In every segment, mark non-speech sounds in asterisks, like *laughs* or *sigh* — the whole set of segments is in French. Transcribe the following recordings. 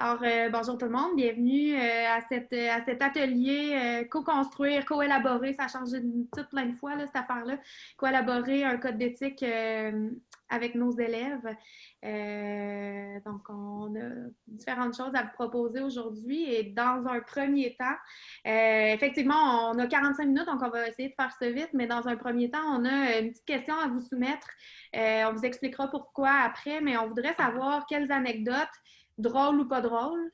Alors, euh, bonjour tout le monde, bienvenue euh, à, cette, à cet atelier euh, co-construire, co-élaborer, ça a changé tout plein de fois, là, cette affaire-là, co-élaborer un code d'éthique avec nos élèves. donc, on a différentes choses à vous proposer aujourd'hui et dans un premier temps, effectivement, on a 45 minutes, donc on va essayer de faire ça vite, mais dans un premier temps, on a une petite question à vous soumettre. on vous expliquera pourquoi après, mais on voudrait savoir quelles anecdotes drôle ou pas drôle,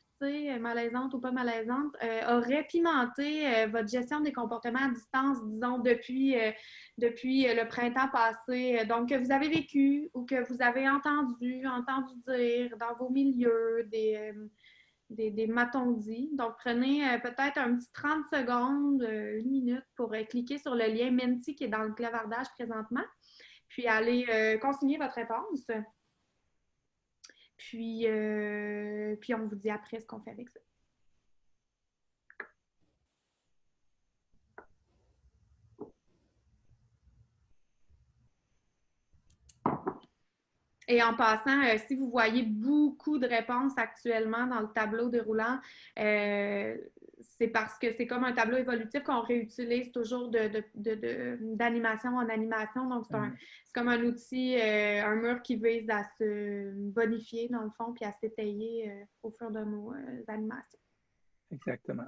malaisante ou pas malaisante, euh, aurait pimenté euh, votre gestion des comportements à distance, disons, depuis, euh, depuis le printemps passé. Donc, que vous avez vécu ou que vous avez entendu, entendu dire dans vos milieux, des, des, des matons-dits. Donc, prenez peut-être un petit 30 secondes, une minute pour cliquer sur le lien Menti qui est dans le clavardage présentement, puis allez consigner votre réponse. Puis, euh, puis on vous dit après ce qu'on fait avec ça. Et en passant, euh, si vous voyez beaucoup de réponses actuellement dans le tableau déroulant, euh, c'est parce que c'est comme un tableau évolutif qu'on réutilise toujours d'animation de, de, en animation. Donc, c'est mm. comme un outil, euh, un mur qui vise à se bonifier dans le fond puis à s'étayer euh, au fur de nos euh, animations. Exactement.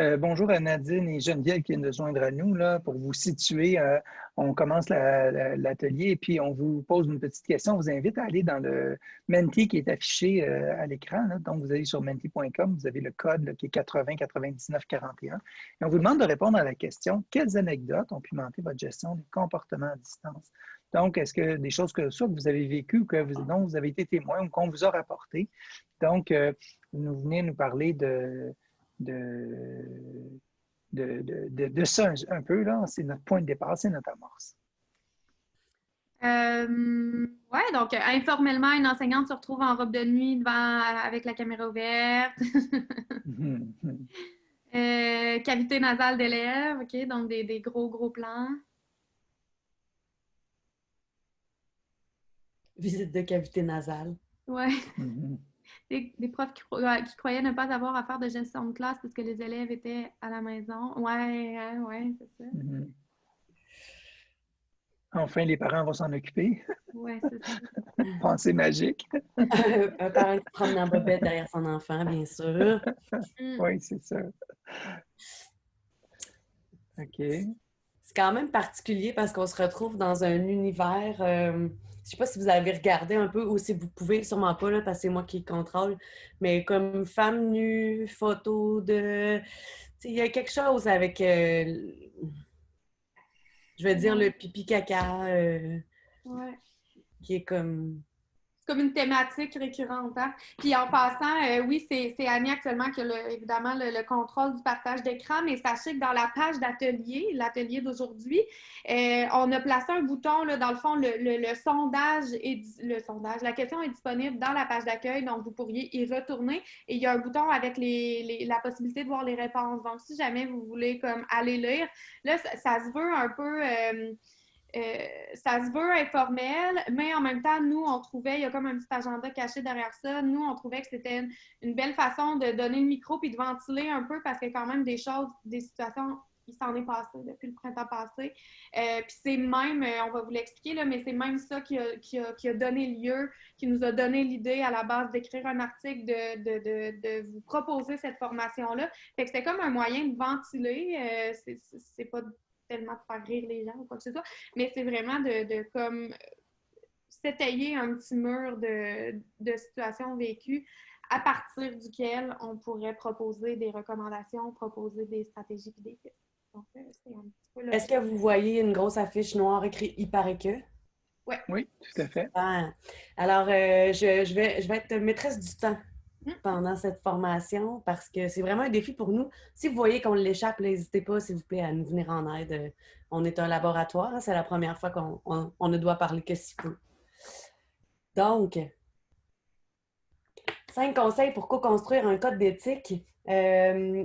Euh, bonjour à Nadine et Geneviève qui viennent de joindre à nous là, pour vous situer. Euh, on commence l'atelier et puis on vous pose une petite question. On vous invite à aller dans le Menti qui est affiché euh, à l'écran. Donc, vous allez sur menti.com, vous avez le code qui est 80 99 41. Et on vous demande de répondre à la question quelles anecdotes ont pimenté votre gestion des comportements à distance? Donc, est-ce que des choses que soit que vous avez vécues que vous, dont vous avez été témoin ou qu'on vous a rapporté? Donc, vous venez nous parler de de, de, de, ça un, peu. là. C'est notre point de départ, c'est notre amorce. Euh, oui, donc informellement, une enseignante se retrouve en robe de nuit devant avec la caméra ouverte. *laughs* Euh, cavité nasale d'élèves, OK, donc des, des, gros, gros plans. Visite de cavité nasale. Oui. Mm-hmm des, profs qui, croyaient ne pas avoir à faire de gestion de classe parce que les élèves étaient à la maison. Ouais, hein, ouais, c'est ça. Mm-hmm. Enfin, les parents vont s'en occuper. Oui, c'est ça. *laughs* Pensée magique. *laughs* un parent qui prend en bobette derrière son enfant, bien sûr. Mm. Oui, c'est ça. OK. C'est quand même particulier parce qu'on se retrouve dans un univers. Euh, je sais pas si vous avez regardé un peu ou si vous pouvez, sûrement pas, là, parce que c'est moi qui contrôle, mais comme femme nue, photo de... Il y a quelque chose avec, euh, je vais dire, le pipi caca, euh, qui est comme comme une thématique récurrente. Hein. Puis en passant, euh, oui, c'est Annie actuellement qui a évidemment le, contrôle du partage d'écran, mais sachez que dans la page d'atelier, l'atelier d'aujourd'hui, euh, on a placé un bouton, là, dans le fond, le, sondage est le sondage. La question est disponible dans la page d'accueil, donc vous pourriez y retourner. Et il y a un bouton avec les, la possibilité de voir les réponses. Donc, si jamais vous voulez comme aller lire, là, ça, se veut un peu. Euh, euh, ça se veut informel, mais en même temps, nous, on trouvait, il y a comme un petit agenda caché derrière ça. Nous, on trouvait que c'était une, belle façon de donner le micro puis de ventiler un peu parce a quand même des choses, des situations, qui s'en est passé depuis le printemps passé. Euh, puis c'est même, euh, on va vous l'expliquer, mais c'est même ça qui a, qui, a, qui a, donné lieu, qui nous a donné l'idée à la base d'écrire un article, de, de, de, vous proposer cette formation-là. Fait que c'était comme un moyen de ventiler. c'est pas tellement de faire rire les gens ou quoi que ce soit, mais c'est vraiment de, comme s'étayer un petit mur de, de situations vécues à partir duquel on pourrait proposer des recommandations, proposer des stratégies et des pistes. Euh, Est-ce que vous voyez une grosse affiche noire écrite « Il paraît que » Ouais. Oui, tout à fait. Alors, euh, je, je, vais, je vais être maîtresse du temps pendant cette formation parce que c'est vraiment un défi pour nous. Si vous voyez qu'on l'échappe, n'hésitez pas, s'il vous plaît, à nous venir en aide. On est un laboratoire. Hein, c'est la première fois qu'on ne doit parler que si peu. Donc, cinq conseils pour co-construire un code d'éthique. Euh,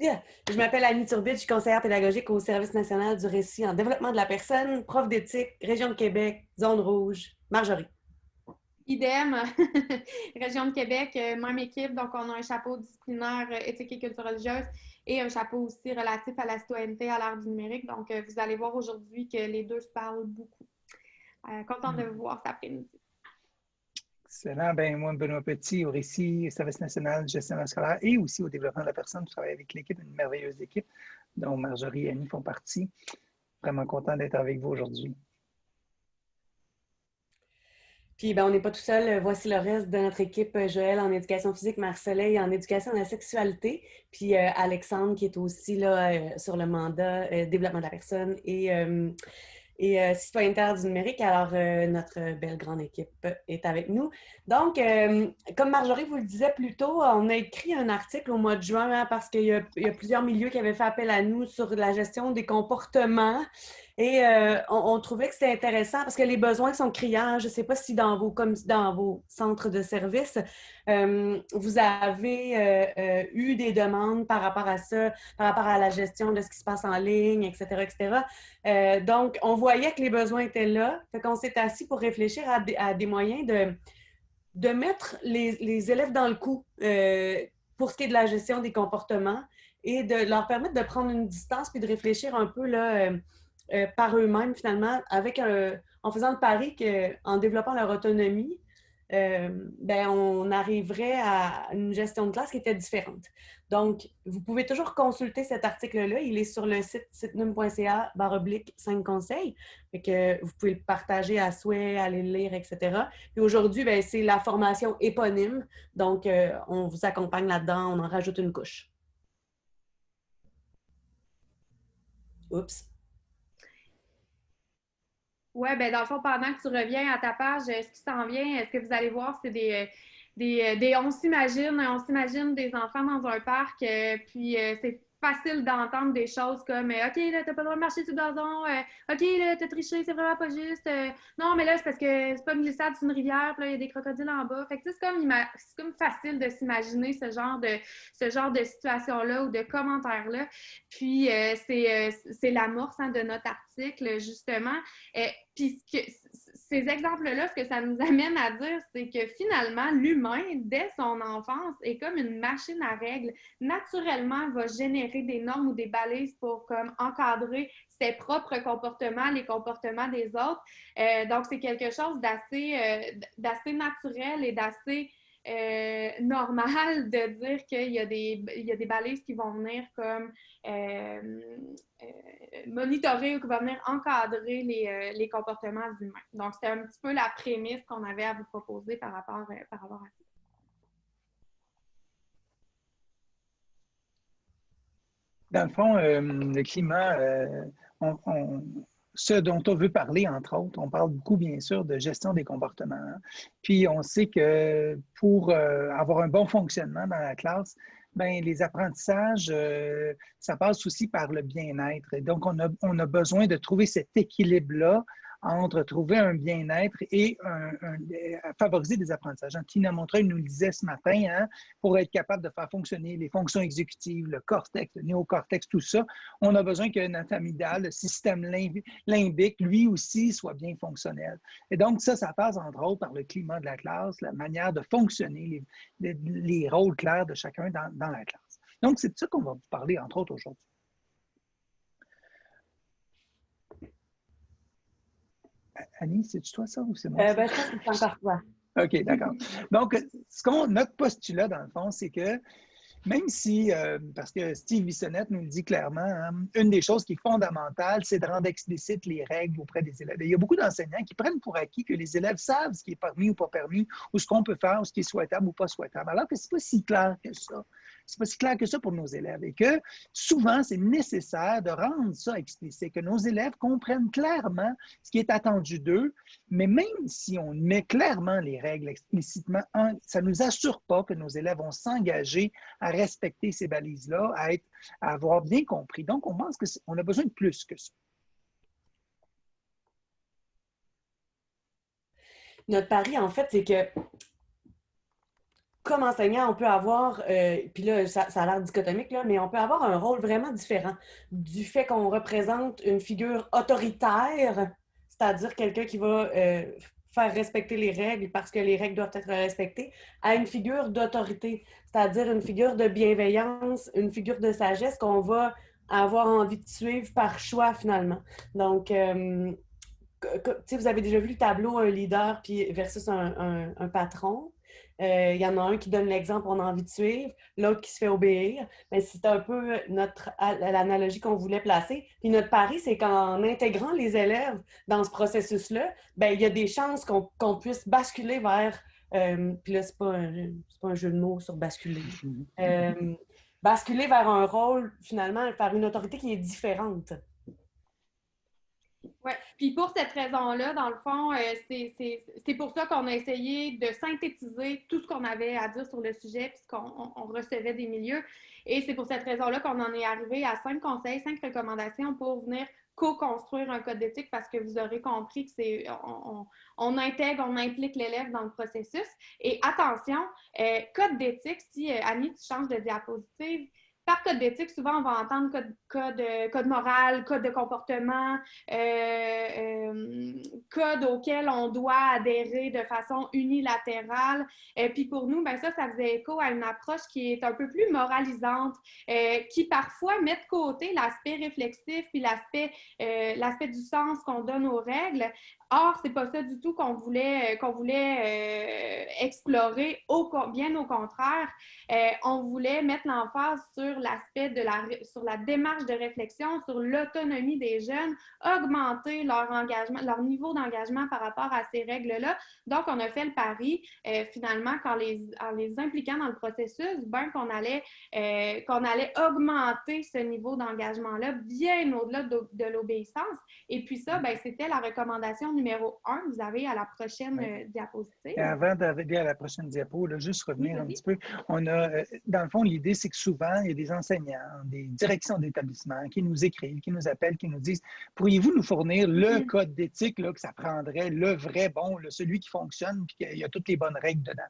je m'appelle Annie Turbide, je suis conseillère pédagogique au Service national du récit en développement de la personne, prof d'éthique, Région de Québec, Zone rouge, Marjorie. Idem, *laughs* région de Québec, même équipe. Donc, on a un chapeau disciplinaire éthique et culture religieuse et un chapeau aussi relatif à la citoyenneté à l'ère du numérique. Donc, vous allez voir aujourd'hui que les deux se parlent beaucoup. content de hmm. vous voir cet après-midi. Excellent. Ben, moi, Benoît Petit, au récit, service national de gestion scolaire et aussi au développement de la personne. Je travaille avec l'équipe, une merveilleuse équipe dont Marjorie et Annie font partie. Vraiment content d'être avec vous aujourd'hui. Puis ben, on n'est pas tout seul. Voici le reste de notre équipe, Joël en éducation physique, Marcelin en éducation à la sexualité, puis euh, Alexandre qui est aussi là euh, sur le mandat euh, développement de la personne et et euh, citoyenneté du numérique. Alors, euh, notre belle grande équipe est avec nous. Donc, euh, comme Marjorie vous le disait plus tôt, on a écrit un article au mois de juin hein, parce qu'il y, a plusieurs milieux qui avaient fait appel à nous sur la gestion des comportements et euh, on, trouvait que c'était intéressant parce que les besoins sont criants. Je ne sais pas si dans vos, centres de services, euh, vous avez euh, eu des demandes par rapport à ça, par rapport à la gestion de ce qui se passe en ligne, etc., etc. donc, on voyait que les besoins étaient là. Fait qu'on s'est assis pour réfléchir à des, moyens de, de mettre les, les, élèves dans le coup pour ce qui est de la gestion des comportements et de leur permettre de prendre une distance puis de réfléchir un peu là euh, par eux-mêmes, finalement, avec en faisant le pari qu'en développant leur autonomie, euh, ben, on arriverait à une gestion de classe qui était différente. Donc, vous pouvez toujours consulter cet article-là. Il est sur le site sitenum.ca baroblique 5 conseils. que vous pouvez le partager à souhait, aller le lire, etc. Et aujourd'hui, ben, c'est la formation éponyme. Donc, euh, on vous accompagne là-dedans. On en rajoute une couche. Oups. Oui, ben dans le fond, pendant que tu reviens à ta page, ce qui s'en vient, est-ce que vous allez voir, c'est des, des, des, on s'imagine, on s'imagine des enfants dans un parc, euh, puis euh, c'est facile d'entendre des choses comme euh, OK, là, t'as pas le droit de marcher sur le gazon, OK, là, t'as triché, c'est vraiment pas juste. non, mais là, c'est parce que c'est pas une glissade, c'est une rivière, puis là, il y a des crocodiles en bas. Fait que c'est comme, comme facile de s'imaginer ce genre de ce genre de situation-là ou de commentaires-là. Puis c'est, l'amorce hein, de notre article, justement. puis ces exemples-là, ce que ça nous *laughs* amène à dire, c'est que finalement, l'humain, dès son enfance, est comme une machine à règles. Naturellement, va générer des normes ou des balises pour comme encadrer ses propres comportements, les comportements des autres. Euh, donc, c'est quelque chose d'assez euh, d'assez naturel et d'assez euh, normal de dire qu'il y, a des, il y a des balises qui vont venir comme euh, euh, monitorer ou qui vont venir encadrer les, les comportements humains. Donc, c'était un petit peu la prémisse qu'on avait à vous proposer par rapport, par rapport à ça. Dans le fond, le climat, on, ce dont on veut parler, entre autres, on parle beaucoup, bien sûr, de gestion des comportements. Hein. Puis on sait que pour euh, avoir un bon fonctionnement dans la classe, ben, les apprentissages, euh, ça passe aussi par le bien-être. Et donc, on a, on a besoin de trouver cet équilibre-là entre trouver un bien-être et favoriser des apprentissages. Tina Montreuil nous le disait ce matin, hein, pour être capable de faire fonctionner les fonctions exécutives, le cortex, le néocortex, tout ça, on a besoin que notre amygdale, le système limbique, lui aussi, soit bien fonctionnel. Et donc, ça, ça passe entre autres par le climat de la classe, la manière de fonctionner, les, rôles clairs de chacun dans, dans la classe. Donc, c'est de ça qu'on va vous parler, entre autres, aujourd'hui. Annie, c'est-tu toi ça ou c'est moi? Euh, ben, je pense que c'est encore toi. *laughs* OK, d'accord. Donc, ce qu'on, notre postulat, dans le fond, c'est que même si, euh, parce que Steve Bissonnette nous le dit clairement, hein, une des choses qui est fondamentale, c'est de rendre explicite les règles auprès des élèves. il y a beaucoup d'enseignants qui prennent pour acquis que les élèves savent ce qui est permis ou pas permis, ou ce qu'on peut faire, ou ce qui est souhaitable ou pas souhaitable, alors que ce n'est pas si clair que ça c'est pas si clair que ça pour nos élèves et que souvent, c'est nécessaire de rendre ça explicite, que nos élèves comprennent clairement ce qui est attendu d'eux, mais même si on met clairement les règles explicitement, ça ne nous assure pas que nos élèves vont s'engager à respecter ces balises-là, à, être, à avoir bien compris. Donc, on pense qu'on a besoin de plus que ça. Notre pari, en fait, c'est que comme enseignant, on peut avoir, euh, puis là, ça, a l'air dichotomique, là, mais on peut avoir un rôle vraiment différent du fait qu'on représente une figure autoritaire, c'est-à-dire quelqu'un qui va euh, faire respecter les règles parce que les règles doivent être respectées, à une figure d'autorité, c'est-à-dire une figure de bienveillance, une figure de sagesse qu'on va avoir envie de suivre par choix finalement. Donc, euh, vous avez déjà vu le tableau un leader puis versus un, un patron. Euh, il y en a un qui donne l'exemple, on a envie de suivre, l'autre qui se fait obéir. Mais c'est un peu notre l'analogie qu'on voulait placer. Puis notre pari, c'est qu'en intégrant les élèves dans ce processus-là, ben, il y a des chances qu'on puisse basculer vers. Euh, puis là, c'est pas, pas, un jeu de mots sur basculer. Euh, basculer vers un rôle, finalement, vers une autorité qui est différente. Oui, puis pour cette raison-là, dans le fond, euh, c'est pour ça qu'on a essayé de synthétiser tout ce qu'on avait à dire sur le sujet, puisqu'on on recevait des milieux. Et c'est pour cette raison-là qu'on en est arrivé à cinq conseils, cinq recommandations pour venir co-construire un code d'éthique parce que vous aurez compris que c'est on, on, intègre, on implique l'élève dans le processus. Et attention, euh, code d'éthique, si euh, Annie, tu changes de diapositive, par code d'éthique, souvent, on va entendre code, code, code moral, code de comportement, euh, euh, code auquel on doit adhérer de façon unilatérale. Et puis pour nous, ben ça, ça faisait écho à une approche qui est un peu plus moralisante, euh, qui parfois met de côté l'aspect réflexif puis l'aspect l'aspect du sens qu'on donne aux règles, Or, c'est pas ça du tout qu'on voulait, euh, qu'on voulait euh, explorer, au, bien au contraire. Euh, on voulait mettre l'emphase sur l'aspect de la, sur la démarche de réflexion, sur l'autonomie des jeunes, augmenter leur engagement, leur niveau d'engagement par rapport à ces règles-là. Donc, on a fait le pari, finalement, quand les, en les impliquant dans le processus, ben, qu'on allait, qu'on allait augmenter ce niveau d'engagement-là bien au-delà de, de l'obéissance. Et puis ça, ben, c'était la recommandation numéro 1, vous avez à la prochaine euh, diapositive. avant d'arriver à la prochaine diapo, juste revenir un petit peu. On a, euh, dans le fond, l'idée, c'est que souvent, il y a des enseignants, des directions qui nous écrivent, qui nous appellent, qui nous disent Pourriez-vous nous fournir le code d'éthique que ça prendrait, le vrai bon, celui qui fonctionne, puis qu'il y a toutes les bonnes règles dedans?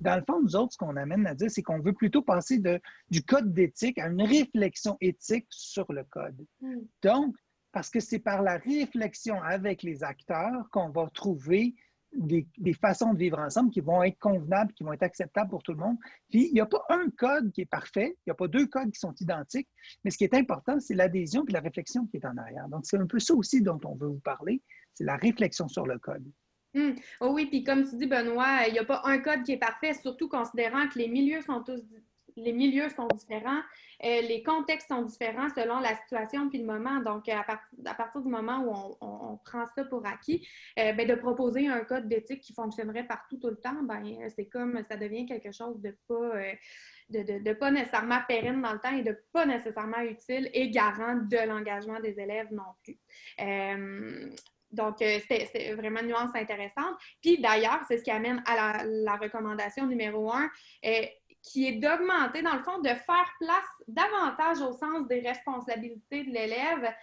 Dans le fond, nous autres, ce qu'on amène à dire, c'est qu'on veut plutôt passer de, du code d'éthique à une réflexion éthique sur le code. Hmm. Donc, parce que c'est par la réflexion avec les acteurs qu'on va trouver des, façons de vivre ensemble qui vont être convenables, qui vont être acceptables pour tout le monde. Puis, il n'y a pas un code qui est parfait, il n'y a pas deux codes qui sont identiques, mais ce qui est important, c'est l'adhésion et la réflexion qui est en arrière. Donc, c'est un peu ça aussi dont on veut vous parler, c'est la réflexion sur le code. Hum. Oh oui, puis comme tu dis, Benoît, il n'y a pas un code qui est parfait, surtout considérant que les milieux sont tous les milieux sont différents, euh, les contextes sont différents selon la situation puis le moment. Donc, à, partir du moment où on, prend ça pour acquis, euh, ben, de proposer un code d'éthique qui fonctionnerait partout tout le temps, ben, c'est comme ça devient quelque chose de pas, euh, de, pas nécessairement pérenne dans le temps et de pas nécessairement utile et garant de l'engagement des élèves non plus. Donc, c'est vraiment une nuance intéressante. Puis d'ailleurs, c'est ce qui amène à la recommandation numéro un qui est d'augmenter, dans le fond, de faire place davantage au sens des responsabilités de l'élève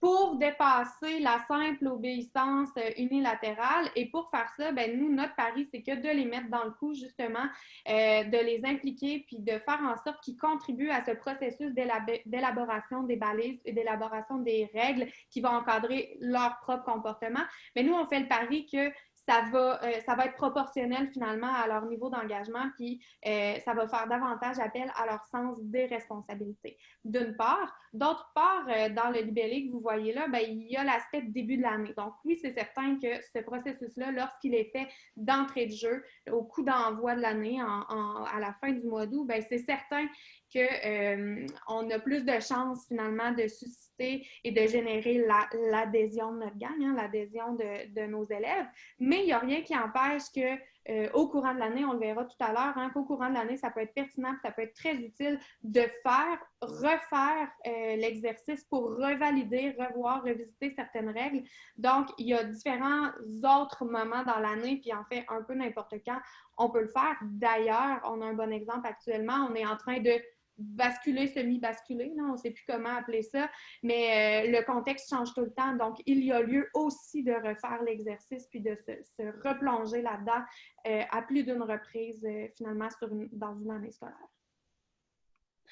pour dépasser la simple obéissance euh, unilatérale. Et pour faire ça, ben, nous, notre pari, c'est que de les mettre dans le coup, justement, euh, de les impliquer, puis de faire en sorte qu'ils contribuent à ce processus d'élaboration des balises et d'élaboration des règles qui vont encadrer leur propre comportement. Mais nous, on fait le pari que ça va, euh, ça va être proportionnel finalement à leur niveau d'engagement, puis euh, ça va faire davantage appel à leur sens des responsabilités. D'une part. D'autre part, euh, dans le libellé que vous voyez là, ben, il y a l'aspect début de l'année. Donc oui, c'est certain que ce processus-là, lorsqu'il est fait d'entrée de jeu, au coup d'envoi de l'année, à la fin du mois d'août, ben, c'est certain qu'on a plus de chances finalement de susciter et de générer l'adhésion de notre gang, hein, l'adhésion de, nos élèves. Mais il n'y a rien qui empêche que euh, au courant de l'année, on le verra tout à l'heure, hein, qu'au courant de l'année, ça peut être pertinent, ça peut être très utile de faire, refaire euh, l'exercice pour revalider, revoir, revisiter certaines règles. Donc, il y a différents autres moments dans l'année, puis en fait, un peu n'importe quand, on peut le faire. D'ailleurs, on a un bon exemple actuellement, on est en train de basculer, semi-basculer, on ne sait plus comment appeler ça, mais euh, le contexte change tout le temps. Donc, il y a lieu aussi de refaire l'exercice puis de se, replonger là-dedans euh, à plus d'une reprise, euh, finalement, sur dans une année scolaire.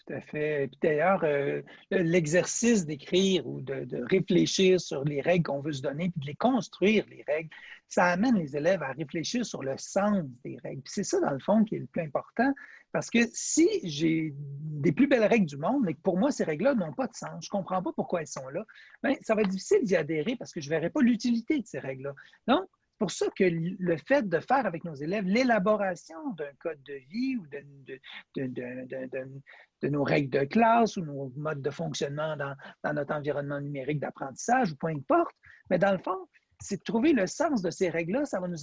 Tout à fait. Puis d'ailleurs, euh, l'exercice d'écrire ou de, réfléchir sur les règles qu'on veut se donner, puis de les construire, les règles, ça amène les élèves à réfléchir sur le sens des règles. Puis c'est ça, dans le fond, qui est le plus important, parce que si j'ai des plus belles règles du monde, mais que pour moi, ces règles-là n'ont pas de sens, je ne comprends pas pourquoi elles sont là, bien, ça va être difficile d'y adhérer parce que je ne verrai pas l'utilité de ces règles-là. Pour ça que le fait de faire avec nos élèves l'élaboration d'un code de vie ou de, nos règles de classe ou nos modes de fonctionnement dans, notre environnement numérique d'apprentissage ou peu importe, mais dans le fond, c'est de trouver le sens de ces règles-là. Ça va nous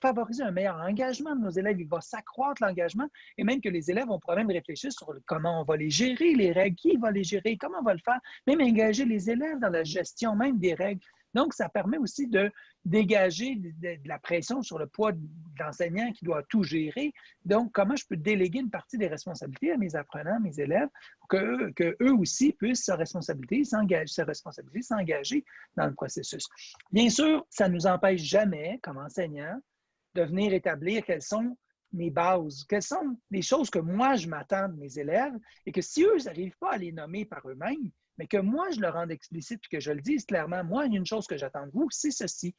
favoriser un meilleur engagement de nos élèves. Il va s'accroître l'engagement et même que les élèves vont même réfléchir sur comment on va les gérer, les règles, qui va les gérer, comment on va le faire, même engager les élèves dans la gestion même des règles. Donc, ça permet aussi de dégager de, la pression sur le poids de qui doit tout gérer. Donc, comment je peux déléguer une partie des responsabilités à mes apprenants, mes élèves, pour que, eux aussi puissent se responsabiliser, s'engager, s'engager dans le processus. Bien sûr, ça ne nous empêche jamais, comme enseignants, de venir établir quelles sont mes bases, quelles sont les choses que moi, je m'attends de mes élèves et que si eux n'arrivent pas à les nommer par eux-mêmes, mais que moi, je le rende explicite et que je le dise clairement, moi, il y a une chose que j'attends de vous, c'est ceci.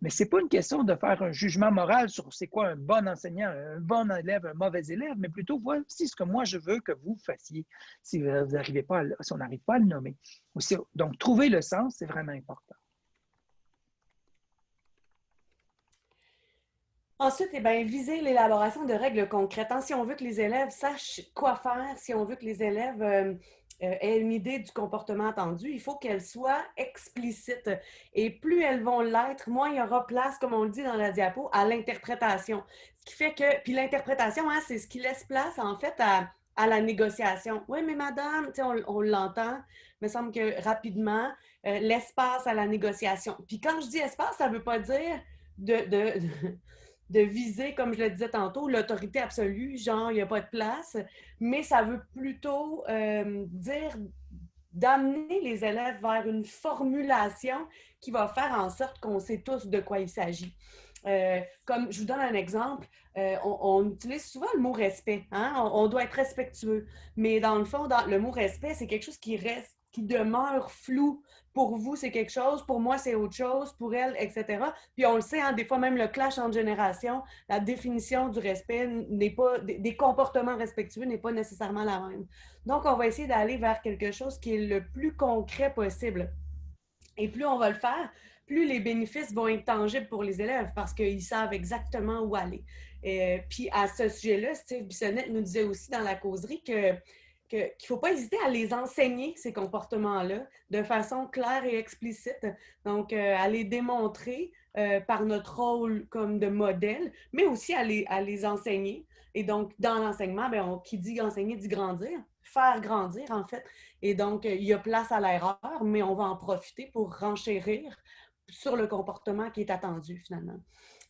Mais ce n'est pas une question de faire un jugement moral sur c'est quoi un bon enseignant, un bon élève, un mauvais élève, mais plutôt voici ce que moi je veux que vous fassiez si, vous n'arrivez pas si on n'arrive pas à le nommer. donc, trouver le sens, c'est vraiment important. Ensuite, eh bien, viser l'élaboration de règles concrètes. Hein, si on veut que les élèves sachent quoi faire, si on veut que les élèves euh, aient une idée du comportement attendu, il faut qu'elles soient explicites. Et plus elles vont l'être, moins il y aura place, comme on le dit dans la diapo, à l'interprétation. Ce qui fait que, puis l'interprétation, hein, c'est ce qui laisse place, en fait, à, la négociation. Oui, mais madame, on, on l'entend, il me semble que rapidement, euh, l'espace à la négociation. Puis quand je dis espace, ça ne veut pas dire de viser, comme je le disais tantôt, l'autorité absolue, genre, il n'y a pas de place, mais ça veut plutôt euh, dire d'amener les élèves vers une formulation qui va faire en sorte qu'on sait tous de quoi il s'agit. Euh, comme je vous donne un exemple, euh, on, utilise souvent le mot respect. Hein? On, doit être respectueux. Mais dans le fond, le mot respect, c'est quelque chose qui reste, qui demeure flou pour vous, c'est quelque chose, pour moi, c'est autre chose, pour elle, etc. Puis on le sait, hein, des fois même le clash entre générations, la définition du respect n'est pas, des, comportements respectueux n'est pas nécessairement la même. Donc, on va essayer d'aller vers quelque chose qui est le plus concret possible. Et plus on va le faire, plus les bénéfices vont être tangibles pour les élèves parce qu'ils savent exactement où aller. Et, puis à ce sujet-là, Steve Bissonnette nous disait aussi dans la causerie que qu'il ne faut pas hésiter à les enseigner, ces comportements-là, de façon claire et explicite. Donc, euh, à les démontrer euh, par notre rôle comme de modèle, mais aussi à les, à les enseigner. Et donc, dans l'enseignement, ben, qui dit enseigner dit grandir, faire grandir, en fait. Et donc, il y a place à l'erreur, mais on va en profiter pour renchérir sur le comportement qui est attendu, finalement.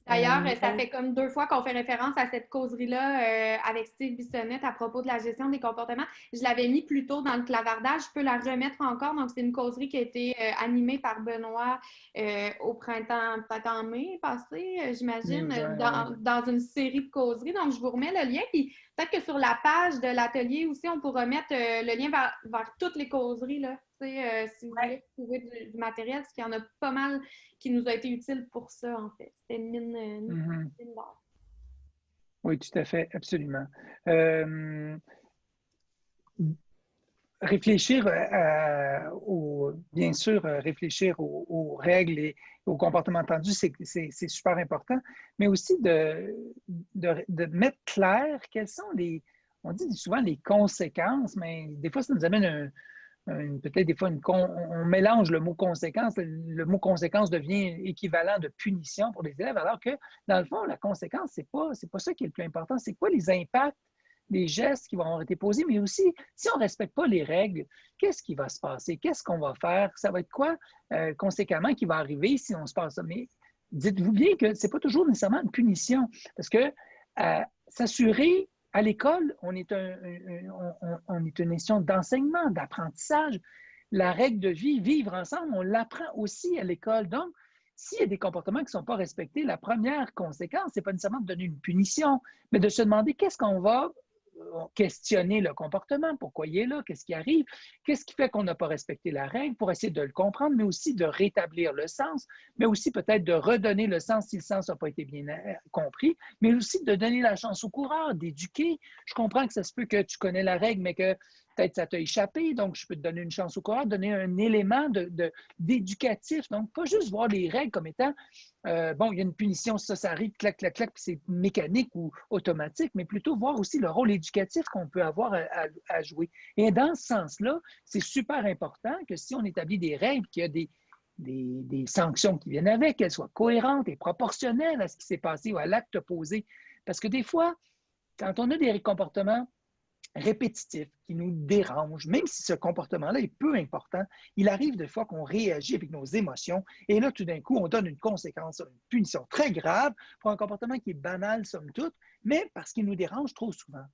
D'ailleurs, euh, ça fait comme deux fois qu'on fait référence à cette causerie-là euh, avec Steve Bissonnette à propos de la gestion des comportements. Je l'avais mis plus tôt dans le clavardage. Je peux la remettre encore. Donc, c'est une causerie qui a été euh, animée par Benoît au printemps, printemps mai passé, j'imagine, dans, dans, une série de causeries. Donc, je vous remets le lien. Puis, peut-être que sur la page de l'atelier aussi, on pourra mettre le lien vers, toutes les causeries. Là. si vous voulez trouver du, matériel, parce qu'il y en a pas mal qui nous a été utile pour ça, en fait. C'était une mine, une mm-hmm. d'or. Oui, tout à fait, absolument. Euh, réfléchir, euh, au, bien sûr, euh, réfléchir aux, règles et aux comportements attendus, c'est super important, mais aussi de, de, mettre clair quelles sont les, on dit souvent les conséquences, mais des fois, ça nous amène un, peut-être des fois, on mélange le mot conséquence. Le mot conséquence devient équivalent de punition pour les élèves, alors que, dans le fond, la conséquence, ce n'est pas, pas ça qui est le plus important. C'est quoi les impacts, les gestes qui vont avoir été posés, mais aussi, si on ne respecte pas les règles, qu'est-ce qui va se passer? Qu'est-ce qu'on va faire? Ça va être quoi, euh, conséquemment, qui va arriver si on se passe ça? Mais dites-vous bien que ce n'est pas toujours nécessairement une punition, parce que euh, s'assurer à l'école, on est, un, on, est une institution d'enseignement, d'apprentissage. La règle de vie, vivre ensemble, on l'apprend aussi à l'école. Donc, s'il y a des comportements qui ne sont pas respectés, la première conséquence, ce n'est pas nécessairement de donner une punition, mais de se demander qu'est-ce qu'on va questionner le comportement, pourquoi il est là, qu'est-ce qui arrive, qu'est-ce qui fait qu'on n'a pas respecté la règle pour essayer de le comprendre, mais aussi de rétablir le sens, mais aussi peut-être de redonner le sens si le sens n'a pas été bien euh, compris, mais aussi de donner la chance au coureur, d'éduquer. Je comprends que ça se peut que tu connais la règle, mais que peut-être ça t'a échappé, donc je peux te donner une chance au coureur, donner un élément d'éducatif. Donc, pas juste voir les règles comme étant, euh, bon, il y a une punition, ça, ça arrive, clac, clac, clac, puis c'est mécanique ou automatique, mais plutôt voir aussi le rôle éducatif qu'on peut avoir à, jouer. Et dans ce sens-là, c'est super important que si on établit des règles, qu'il y a des, des, des, sanctions qui viennent avec, qu'elles soient cohérentes et proportionnelles à ce qui s'est passé ou à l'acte posé. Parce que des fois, quand on a des comportements répétitif, qui nous dérange, même si ce comportement-là est peu important, il arrive des fois qu'on réagit avec nos émotions et là, tout d'un coup, on donne une conséquence, une punition très grave pour un comportement qui est banal, somme toute, mais parce qu'il nous dérange trop souvent.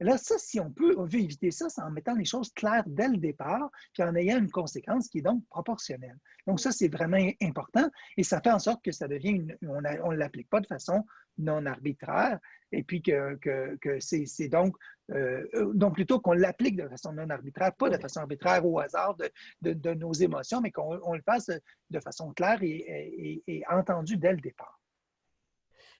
Là, ça, si on peut, on veut éviter ça, c'est en mettant les choses claires dès le départ, puis en ayant une conséquence qui est donc proportionnelle. Donc, ça, c'est vraiment important et ça fait en sorte que ça devient, une, on ne l'applique pas de façon non arbitraire, et puis que, que, c'est donc, euh, donc plutôt qu'on l'applique de façon non arbitraire, pas de façon arbitraire au hasard de, de, nos émotions, mais qu'on le fasse de façon claire et, et entendue dès le départ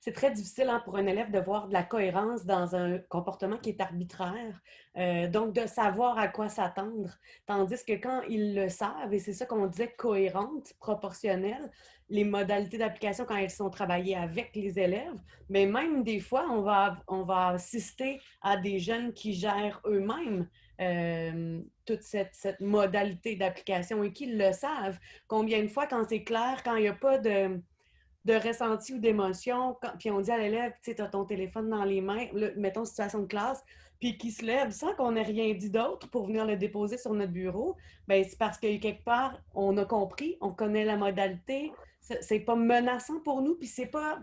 c'est très difficile hein, pour un élève de voir de la cohérence dans un comportement qui est arbitraire. Euh, donc, de savoir à quoi s'attendre. Tandis que quand ils le savent, et c'est ça qu'on disait cohérente, proportionnelle, les modalités d'application quand elles sont travaillées avec les élèves, mais même des fois, on va, on va assister à des jeunes qui gèrent eux-mêmes euh, toute cette, cette modalité d'application et qui le savent. Combien de fois, quand c'est clair, quand il n'y a pas de de ressenti ou d'émotion, puis on dit à l'élève, tu as ton téléphone dans les mains, mettons situation de classe, puis qui se lève sans qu'on ait rien dit d'autre pour venir le déposer sur notre bureau, bien, c'est parce que quelque part, on a compris, on connaît la modalité, c'est pas menaçant pour nous, puis c'est pas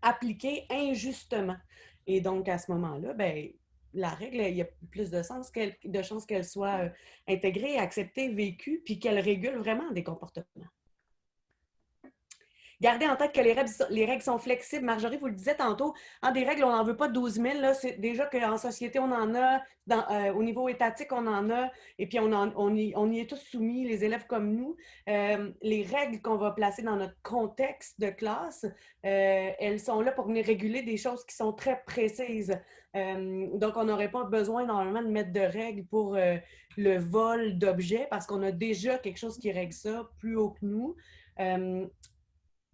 appliqué injustement. Et donc, à ce moment-là, ben la règle, il y a plus de, sens de chances qu'elle soit euh, intégrée, acceptée, vécue, puis qu'elle régule vraiment des comportements. Gardez en tête que les règles, les règles sont flexibles. Marjorie, vous le disiez tantôt, en des règles, on n'en veut pas 12 000. C'est déjà qu'en société, on en a. Euh, au niveau étatique, on en a. Et puis, on, on, y, on y, est tous soumis, les élèves comme nous. Euh, les règles qu'on va placer dans notre contexte de classe, euh, elles sont là pour venir réguler des choses qui sont très précises. donc, on n'aurait pas besoin normalement de mettre de règles pour le vol d'objets parce qu'on a déjà quelque chose qui règle ça plus haut que nous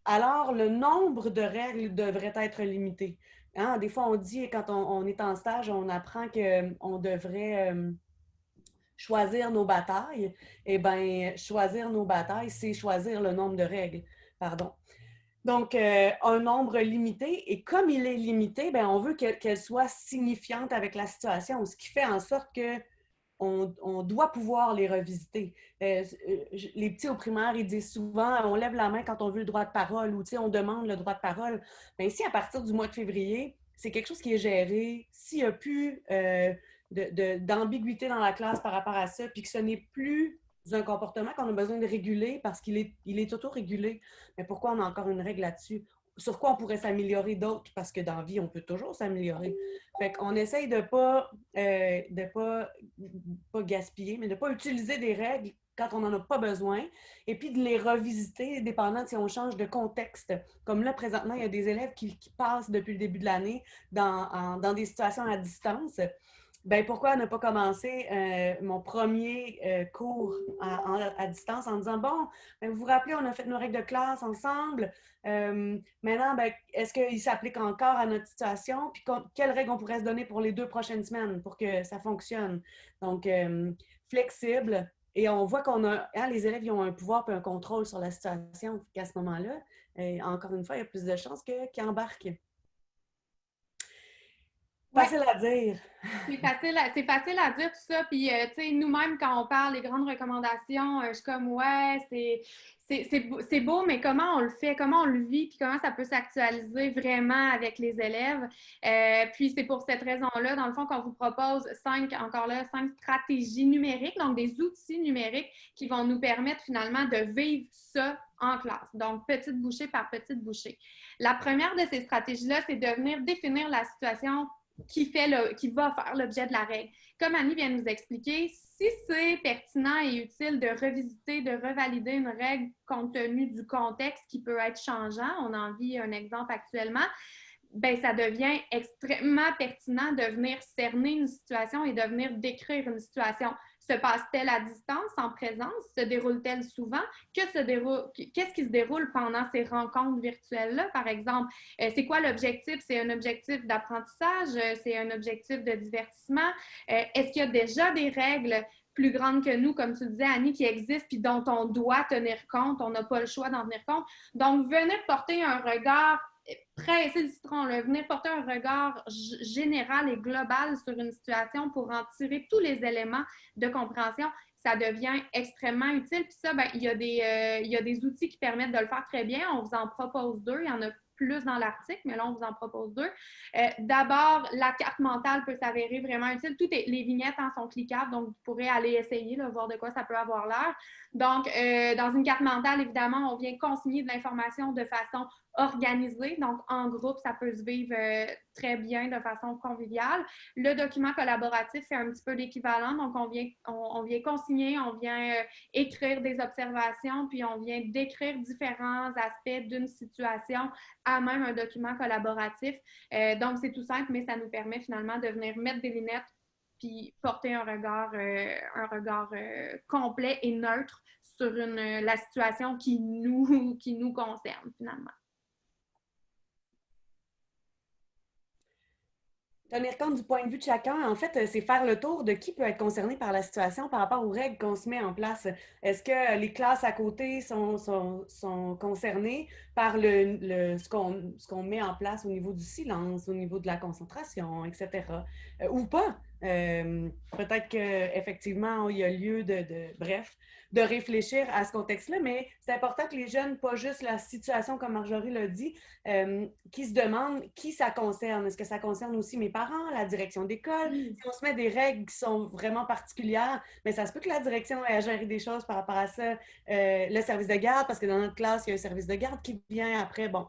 alors le nombre de règles devrait être limité. Hein, des fois, on dit, quand on, est en stage, on apprend qu'on devrait euh, choisir nos batailles. Eh bien, choisir nos batailles, c'est choisir le nombre de règles. Pardon. Donc, euh, un nombre limité. Et comme il est limité, bien, on veut qu'elle soit signifiante avec la situation, ce qui fait en sorte que on, doit pouvoir les revisiter. Euh, euh, les petits au primaire, ils disent souvent on lève la main quand on veut le droit de parole ou on demande le droit de parole. Mais ici, à partir du mois de février, c'est quelque chose qui est géré. S'il n'y a plus euh, d'ambiguïté dans la classe par rapport à ça, puis que ce n'est plus un comportement qu'on a besoin de réguler parce qu'il est, il est auto-régulé, mais pourquoi on a encore une règle là-dessus? Sur quoi on pourrait s'améliorer d'autres, parce que dans la vie, on peut toujours s'améliorer. Fait qu'on essaye de pas, euh, de pas, pas gaspiller, mais de pas utiliser des règles quand on n'en a pas besoin, et puis de les revisiter, dépendant si on change de contexte. Comme là, présentement, il y a des élèves qui, passent depuis le début de l'année dans, dans des situations à distance. Ben, pourquoi ne pas commencer euh, mon premier euh, cours à, distance en disant, bon, ben, vous vous rappelez, on a fait nos règles de classe ensemble. Euh, maintenant, ben, est-ce qu'il s'applique encore à notre situation? Puis quelles règles on pourrait se donner pour les deux prochaines semaines pour que ça fonctionne? Donc, flexible. Et on voit qu'on a, hein, les élèves ils ont un pouvoir et un contrôle sur la situation. À ce moment-là, encore une fois, il y a plus de chances qu'ils embarquent. Facile à dire. C'est facile, à, facile à dire tout ça. Puis, euh, tu sais, nous-mêmes, quand on parle des grandes recommandations, euh, je suis comme, ouais, c'est beau, mais comment on le fait, comment on le vit, puis comment ça peut s'actualiser vraiment avec les élèves? Euh, puis, c'est pour cette raison-là, dans le fond, qu'on vous propose cinq, encore là, cinq stratégies numériques, donc des outils numériques qui vont nous permettre finalement de vivre ça en classe. Donc, petite bouchée par petite bouchée. La première de ces stratégies-là, c'est de venir définir la situation qui, fait le, qui va faire l'objet de la règle. Comme Annie vient de nous expliquer, si c'est pertinent et utile de revisiter, de revalider une règle compte tenu du contexte qui peut être changeant, on en vit un exemple actuellement, ben, ça devient extrêmement pertinent de venir cerner une situation et de venir décrire une situation. Se passe-t-elle à distance, en présence? Se déroule-t-elle souvent? Qu'est-ce qui se déroule pendant ces rencontres virtuelles-là, par exemple? Euh, c'est quoi l'objectif? C'est un objectif d'apprentissage? Euh, c'est un objectif de divertissement? Euh, est-ce qu'il y a déjà des règles plus grandes que nous, comme tu disais, Annie, qui existent puis dont on doit tenir compte? On n'a pas le choix d'en tenir compte. Donc, venez porter un regard presser le citron, venir porter un regard général et global sur une situation pour en tirer tous les éléments de compréhension, ça devient extrêmement utile. Puis ça, ben, il, y a des, euh, il y a des outils qui permettent de le faire très bien. On vous en propose deux. Il y en a plus dans l'article, mais là, on vous en propose deux. Euh, d'abord, la carte mentale peut s'avérer vraiment utile. Toutes les vignettes en sont cliquables, donc vous pourrez aller essayer, là, voir de quoi ça peut avoir l'air. Donc, euh, dans une carte mentale, évidemment, on vient consigner de l'information de façon organisée. Donc, en groupe, ça peut se vivre euh, très bien de façon conviviale. Le document collaboratif fait un petit peu l'équivalent. Donc, on vient, on, vient consigner, on vient euh, écrire des observations, puis on vient décrire différents aspects d'une situation à même un document collaboratif. donc, c'est tout simple, mais ça nous permet finalement de venir mettre des lunettes puis porter un regard, euh, un regard euh, complet et neutre sur la situation qui nous, *laughs* qui nous concerne finalement. Tenir compte du point de vue de chacun, en fait, c'est faire le tour de qui peut être concerné par la situation par rapport aux règles qu'on se met en place. Est-ce que les classes à côté sont, sont, sont concernées par le, le ce qu'on met en place au niveau du silence, au niveau de la concentration, etc. Euh, ou pas? Euh, peut-être qu'effectivement, il y a lieu de, bref, de réfléchir à ce contexte-là, mais c'est important que les jeunes, pas juste la situation, comme Marjorie l'a dit, euh, qui se demandent qui ça concerne. Est-ce que ça concerne aussi mes parents, la direction d'école? Si on se met des règles qui sont vraiment particulières, mais ça se peut que la direction ait à gérer des choses par rapport à ça. Euh, le service de garde, parce que dans notre classe, il y a un service de garde qui vient après. Bon,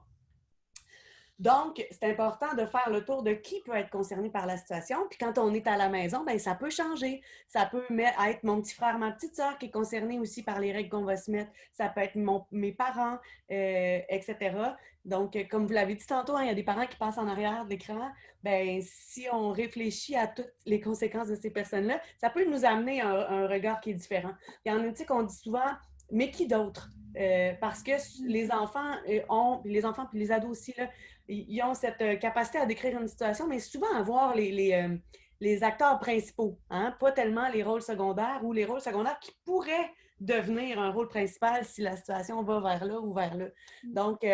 donc, c'est important de faire le tour de qui peut être concerné par la situation. Puis quand on est à la maison, bien, ça peut changer. Ça peut être mon petit frère, ma petite soeur qui est concerné aussi par les règles qu'on va se mettre. Ça peut être mes parents, euh, etc. Donc, comme vous l'avez dit tantôt, hein, il y a des parents qui passent en arrière de l'écran. Bien, si on réfléchit à toutes les conséquences de ces personnes-là, ça peut nous amener un, un regard qui est différent. Il y en a, tu qu'on dit souvent, mais qui d'autre? Euh, parce que les enfants euh, ont, les enfants puis les ados aussi, là, ils ont cette euh, capacité à décrire une situation, mais souvent à voir les, les, les acteurs principaux, hein? pas tellement les rôles secondaires ou les rôles secondaires qui pourraient devenir un rôle principal si la situation va vers là ou vers là. Mm. Donc,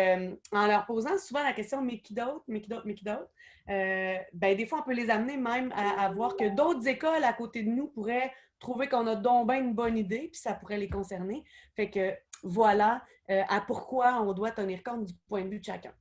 en leur posant souvent la question mais qui d'autre, mais qui d'autre, mais qui d'autre, ben, des fois, on peut les amener même à, à voir que d'autres écoles à côté de nous pourraient trouver qu'on a donc bien une bonne idée, puis ça pourrait les concerner. Fait que voilà euh, à pourquoi on doit tenir compte du point de vue de chacun.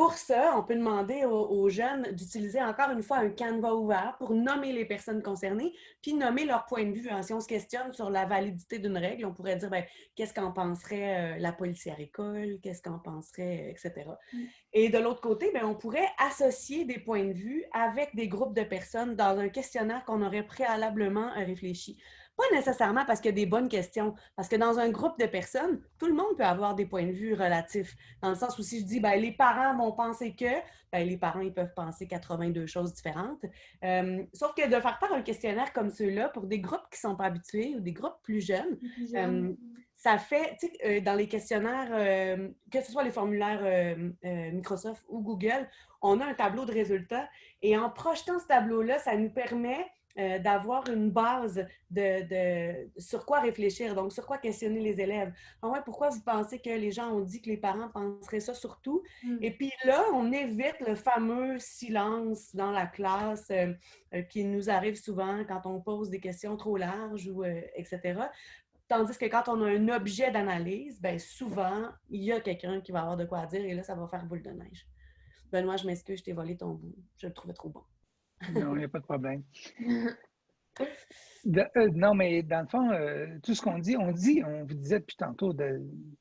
Pour ça, on peut demander aux, jeunes d'utiliser encore une fois un canevas ouvert pour nommer les personnes concernées, puis nommer leur point de vue. Hein. Si on se questionne sur la validité d'une règle, on pourrait dire ben, qu'est-ce qu'en penserait euh, la policière école, qu'est-ce qu'en penserait, etc. Mm. Et de l'autre côté, ben, on pourrait associer des points de vue avec des groupes de personnes dans un questionnaire qu'on aurait préalablement réfléchi. Pas nécessairement parce qu'il y a des bonnes questions, parce que dans un groupe de personnes, tout le monde peut avoir des points de vue relatifs. Dans le sens où si je dis, ben, les parents vont penser que, ben, les parents, ils peuvent penser 82 choses différentes. Euh, sauf que de faire part un questionnaire comme ceux-là pour des groupes qui ne sont pas habitués ou des groupes plus jeunes, euh, ça fait, tu sais, euh, dans les questionnaires, que ce soit les formulaires Microsoft ou Google, on a un tableau de résultats et en projetant ce tableau-là, ça nous permet euh, d'avoir une base de, sur quoi réfléchir, donc sur quoi questionner les élèves. Vrai, pourquoi vous pensez que les gens ont dit que les parents penseraient ça surtout? Mm. Et puis là, on évite le fameux silence dans la classe euh, euh, qui nous arrive souvent quand on pose des questions trop larges, ou, etc. Tandis que quand on a un objet d'analyse, ben souvent, il y a quelqu'un qui va avoir de quoi dire et là, ça va faire boule de neige. Benoît, je m'excuse, je t'ai volé ton bout. Je le trouvais trop bon. Non, il n'y a pas de problème. *laughs* Euh, non, mais dans le fond, euh, tout ce qu'on dit, on dit, on vous disait depuis tantôt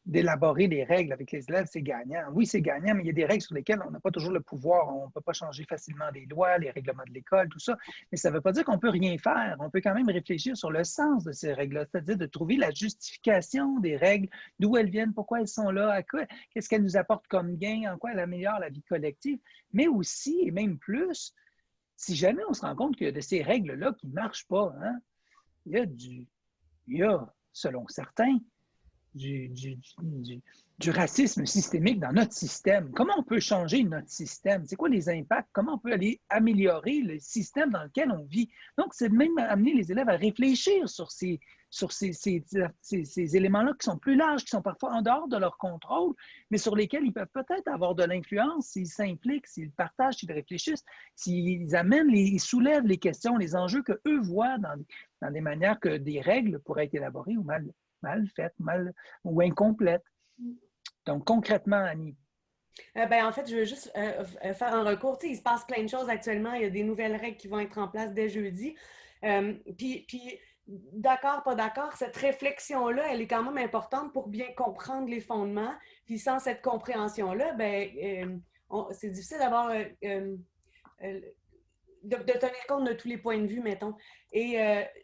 d'élaborer des règles avec les élèves, c'est gagnant. Oui, c'est gagnant, mais il y a des règles sur lesquelles on n'a pas toujours le pouvoir. On ne peut pas changer facilement les lois, les règlements de l'école, tout ça. Mais ça ne veut pas dire qu'on ne peut rien faire. On peut quand même réfléchir sur le sens de ces règles-là, c'est-à-dire de trouver la justification des règles, d'où elles viennent, pourquoi elles sont là, à quoi, qu'est-ce qu'elles nous apportent comme gain, en quoi elles améliorent la vie collective, mais aussi, et même plus, si jamais on se rend compte qu'il y a de ces règles-là qui ne marchent pas, hein, il y a du, il y a, selon certains, du, du, du, racisme systémique dans notre système. Comment on peut changer notre système? C'est quoi les impacts? Comment on peut aller améliorer le système dans lequel on vit? Donc, c'est même amener les élèves à réfléchir sur ces, éléments-là qui sont plus larges, qui sont parfois en dehors de leur contrôle, mais sur lesquels ils peuvent peut-être avoir de l'influence s'ils s'impliquent, s'ils partagent, s'ils réfléchissent, s'ils amènent, ils soulèvent les questions, les enjeux qu'eux voient dans, des manières que des règles pourraient être élaborées ou mal, mal faites, mal ou incomplètes. Donc, concrètement, Annie, euh, ben, en fait, je veux juste euh, euh, faire un recours. il se passe plein de choses actuellement. Il y a des nouvelles règles qui vont être en place dès jeudi. puis, d'accord, pas d'accord, cette réflexion-là, elle est quand même importante pour bien comprendre les fondements. Puis sans cette compréhension-là, ben, c'est difficile d'avoir euh, euh, de, tenir compte de tous les points de vue, mettons. Et